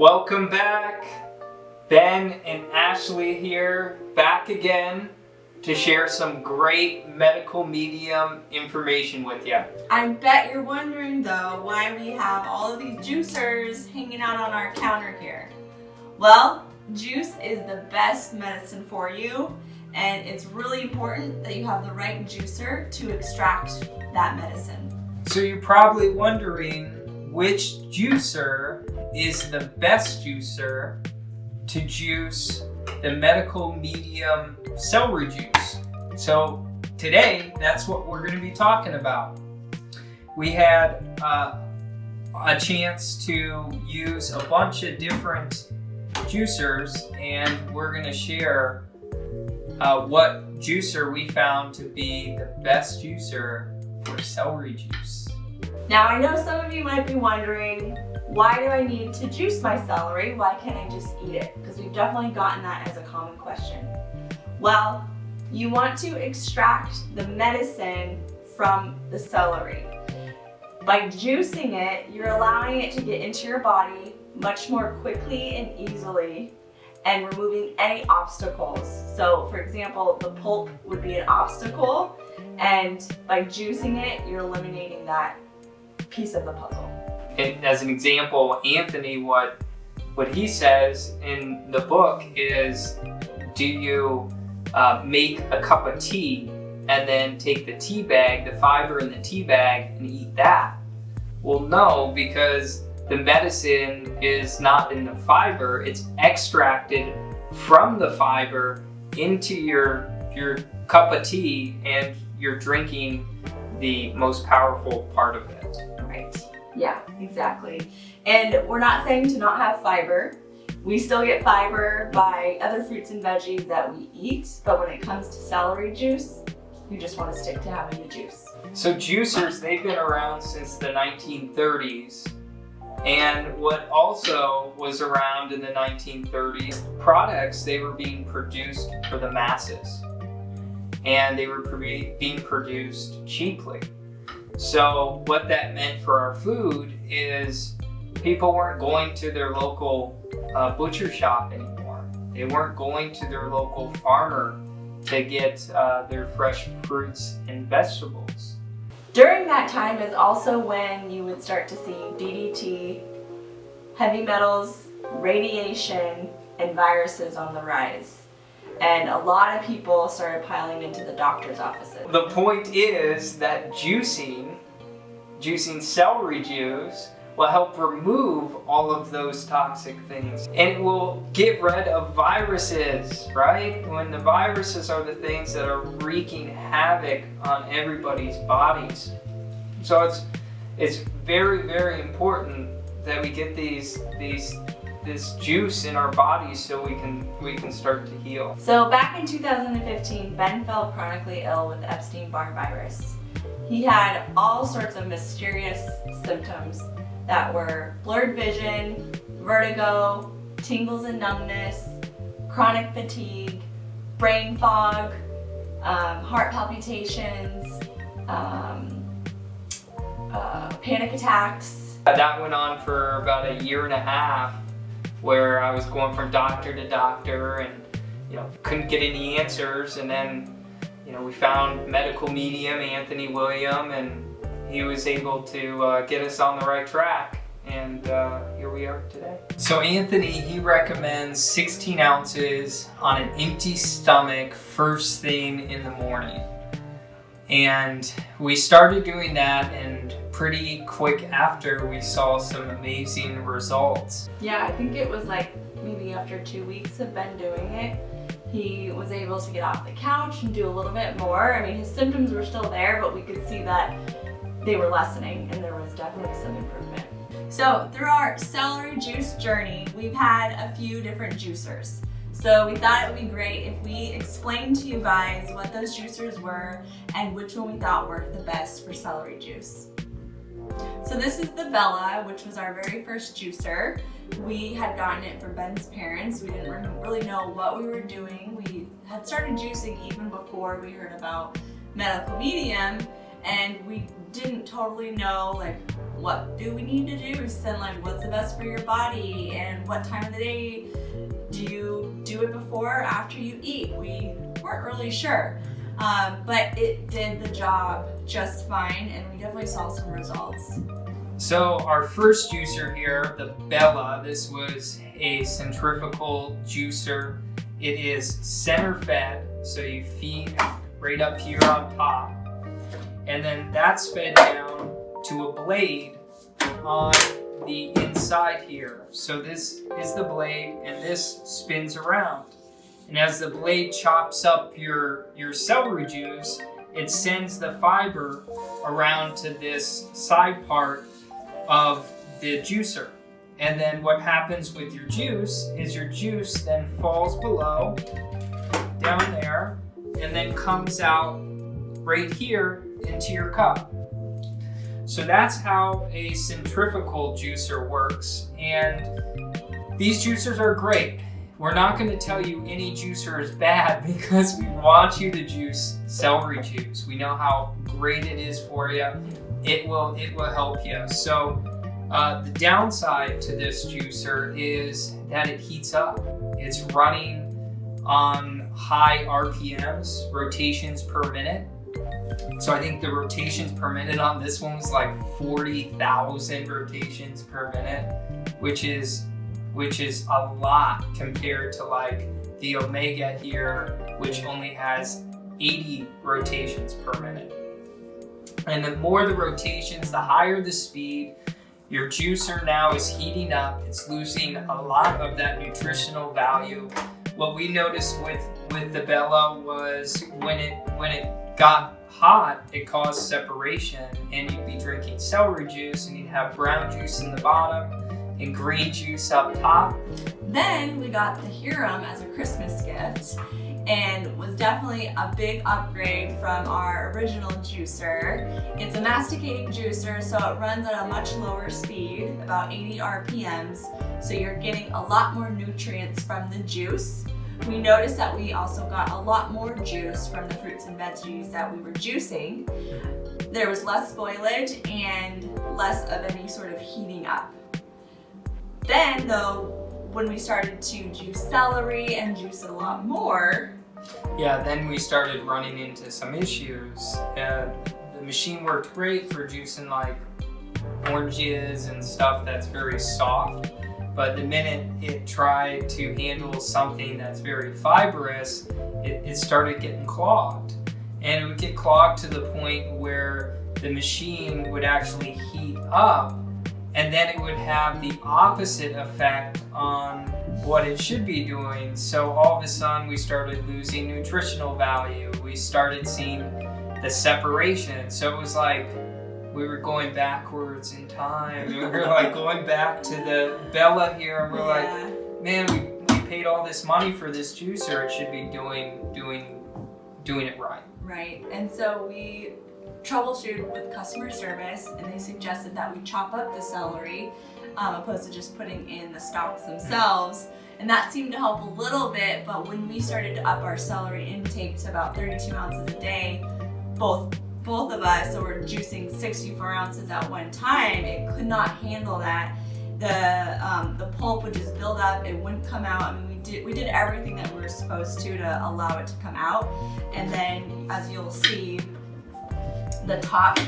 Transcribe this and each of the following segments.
Welcome back. Ben and Ashley here, back again to share some great medical medium information with you. I bet you're wondering though why we have all of these juicers hanging out on our counter here. Well, juice is the best medicine for you and it's really important that you have the right juicer to extract that medicine. So you're probably wondering which juicer is the best juicer to juice the medical medium celery juice. So today, that's what we're going to be talking about. We had uh, a chance to use a bunch of different juicers and we're going to share uh, what juicer we found to be the best juicer for celery juice. Now I know some of you might be wondering, why do I need to juice my celery? Why can't I just eat it? Because we've definitely gotten that as a common question. Well, you want to extract the medicine from the celery. By juicing it, you're allowing it to get into your body much more quickly and easily and removing any obstacles. So for example, the pulp would be an obstacle and by juicing it, you're eliminating that piece of the puzzle. And as an example, Anthony, what what he says in the book is, do you uh, make a cup of tea and then take the tea bag, the fiber in the tea bag, and eat that? Well, no, because the medicine is not in the fiber, it's extracted from the fiber into your, your cup of tea and you're drinking the most powerful part of it. Right. Yeah, exactly. And we're not saying to not have fiber. We still get fiber by other fruits and veggies that we eat, but when it comes to celery juice, you just want to stick to having the juice. So juicers, they've been around since the 1930s. And what also was around in the 1930s, products, they were being produced for the masses. And they were being produced cheaply. So what that meant for our food is people weren't going to their local uh, butcher shop anymore. They weren't going to their local farmer to get uh, their fresh fruits and vegetables. During that time is also when you would start to see DDT, heavy metals, radiation, and viruses on the rise and a lot of people started piling into the doctor's offices. The point is that juicing, juicing celery juice, will help remove all of those toxic things. And it will get rid of viruses, right? When the viruses are the things that are wreaking havoc on everybody's bodies. So it's, it's very, very important that we get these, these this juice in our bodies so we can we can start to heal. So back in 2015, Ben fell chronically ill with Epstein-Barr virus. He had all sorts of mysterious symptoms that were blurred vision, vertigo, tingles and numbness, chronic fatigue, brain fog, um, heart palpitations, um, uh, panic attacks. That went on for about a year and a half where I was going from doctor to doctor and you know couldn't get any answers and then you know we found medical medium Anthony William and he was able to uh, get us on the right track and uh, here we are today. So Anthony, he recommends 16 ounces on an empty stomach first thing in the morning. And we started doing that and pretty quick after we saw some amazing results. Yeah, I think it was like maybe after two weeks of Ben doing it, he was able to get off the couch and do a little bit more. I mean, his symptoms were still there, but we could see that they were lessening and there was definitely some improvement. So through our celery juice journey, we've had a few different juicers. So we thought it would be great if we explained to you guys what those juicers were and which one we thought worked the best for celery juice. So this is the Bella, which was our very first juicer. We had gotten it from Ben's parents. We didn't really know what we were doing. We had started juicing even before we heard about medical medium and we didn't totally know like what do we need to juice and like what's the best for your body and what time of the day do you do it before or after you eat? We weren't really sure. Um, but it did the job just fine and we definitely saw some results. So our first juicer here, the Bella, this was a centrifugal juicer. It is center fed, so you feed right up here on top. And then that's fed down to a blade on the inside here. So this is the blade and this spins around. And as the blade chops up your, your celery juice, it sends the fiber around to this side part of the juicer. And then what happens with your juice is your juice then falls below, down there, and then comes out right here into your cup. So that's how a centrifugal juicer works. And these juicers are great. We're not going to tell you any juicer is bad because we want you to juice celery juice. We know how great it is for you. It will, it will help you. So uh, the downside to this juicer is that it heats up. It's running on high RPMs, rotations per minute. So I think the rotations per minute on this one was like 40,000 rotations per minute, which is which is a lot compared to like the Omega here, which only has 80 rotations per minute. And the more the rotations, the higher the speed, your juicer now is heating up. It's losing a lot of that nutritional value. What we noticed with, with the Bella was when it, when it got hot, it caused separation and you'd be drinking celery juice and you'd have brown juice in the bottom and green juice up top. Then we got the Hurom as a Christmas gift and was definitely a big upgrade from our original juicer. It's a masticating juicer, so it runs at a much lower speed, about 80 RPMs, so you're getting a lot more nutrients from the juice. We noticed that we also got a lot more juice from the fruits and veggies that we were juicing. There was less spoilage and less of any sort of heating up. Then though, when we started to juice celery and juice a lot more, yeah, then we started running into some issues. Uh, the machine worked great for juicing like oranges and stuff that's very soft. But the minute it tried to handle something that's very fibrous, it, it started getting clogged. And it would get clogged to the point where the machine would actually heat up and then it would have the opposite effect on what it should be doing. So all of a sudden we started losing nutritional value. We started seeing the separation. So it was like we were going backwards in time. We were like going back to the Bella here and we're yeah. like, man, we, we paid all this money for this juicer. It should be doing doing doing it right. Right. And so we troubleshooted with customer service and they suggested that we chop up the celery um, opposed to just putting in the stalks themselves. And that seemed to help a little bit, but when we started to up our celery intake to about 32 ounces a day, both both of us, so we're juicing 64 ounces at one time, it could not handle that. The um, the pulp would just build up, it wouldn't come out. I mean, we did we did everything that we were supposed to to allow it to come out. And then, as you'll see, the top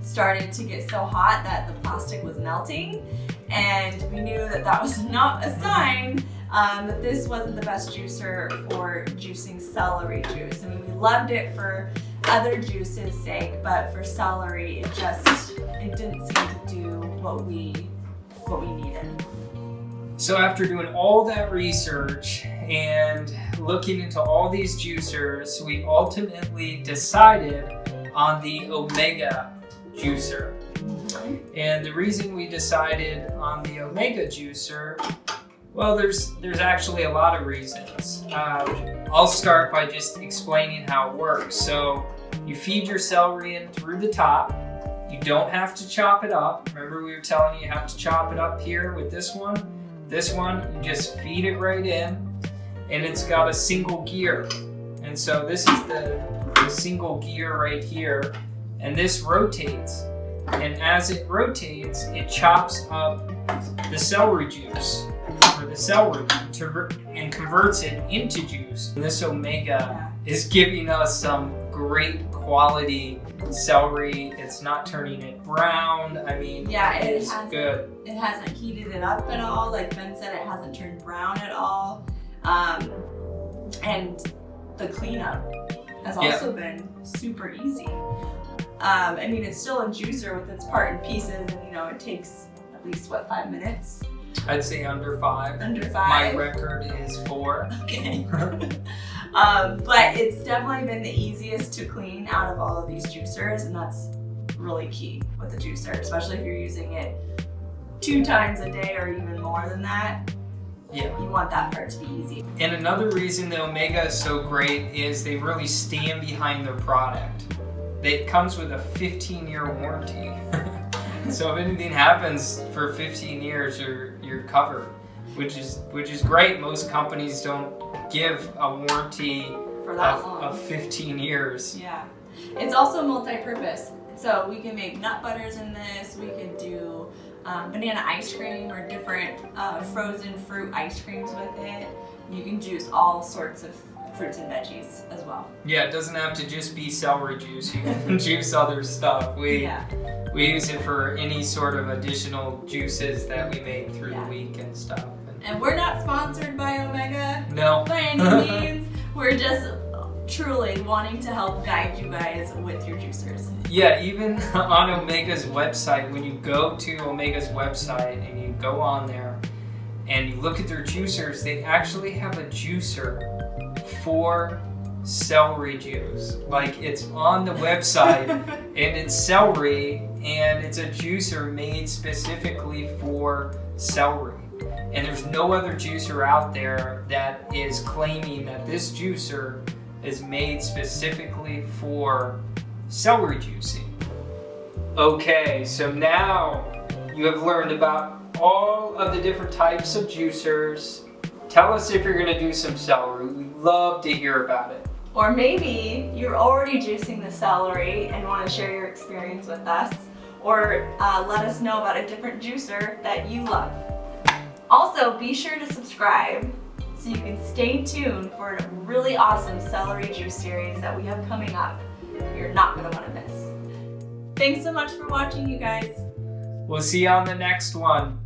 started to get so hot that the plastic was melting and we knew that that was not a sign um, that this wasn't the best juicer for juicing celery juice. I mean, we loved it for other juices sake, but for celery, it just, it didn't seem to do what we, what we needed. So after doing all that research and looking into all these juicers, we ultimately decided on the Omega juicer. And the reason we decided on the Omega juicer, well, there's there's actually a lot of reasons. Um, I'll start by just explaining how it works. So you feed your celery in through the top. You don't have to chop it up. Remember we were telling you you have to chop it up here with this one? This one, you just feed it right in and it's got a single gear. And so this is the a single gear right here, and this rotates. And as it rotates, it chops up the celery juice, or the celery, to, and converts it into juice. And this Omega is giving us some great quality celery. It's not turning it brown. I mean, Yeah, it it's has- good. It hasn't heated it up at all. Like Ben said, it hasn't turned brown at all. Um, and the cleanup has Yeah. also been super easy. Um, I mean, it's still a juicer with its part and pieces, and you know, it takes at least what five minutes, I'd say under five. under five. My record is four. Okay. um, but it's definitely been the easiest to clean out of all of these juicers, and that's really key with the juicer, especially if you're using it two times a day or even more than that. Yeah. You want that part to be easy. And another reason the Omega is so great is they really stand behind their product. It comes with a 15 year warranty. so if anything happens for 15 years, you're you're covered, which is which is great. Most companies don't give a warranty For that of, long. of 15 years. Yeah. It's also multi-purpose. So we can make nut butters in this. We can do um, banana ice cream or different uh, frozen fruit ice creams with it. You can juice all sorts of fruits and veggies as well. Yeah, it doesn't have to just be celery juice. You can juice other stuff. We Yeah. we use it for any sort of additional juices that we make through Yeah. the week and stuff. And And we're not sponsored by Omega no, by any means. We're just truly wanting to help guide you guys with your juicers. Yeah, even on Omega's website, when you go to Omega's website and you go on there and you look at their juicers, they actually have a juicer for celery juice. Like it's on the website and it's celery and it's a juicer made specifically for celery. And there's no other juicer out there that is claiming that this juicer is made specifically for celery juicing. Okay, so now you have learned about all of the different types of juicers. Tell us if you're gonna do some celery. We'd love to hear about it. Or maybe you're already juicing the celery and want to share your experience with us. Or uh, let us know about a different juicer that you love. Also, be sure to subscribe so you can stay tuned for a really awesome celery juice series that we have coming up. You're not going to want to miss. Thanks so much for watching, you guys. We'll see you on the next one.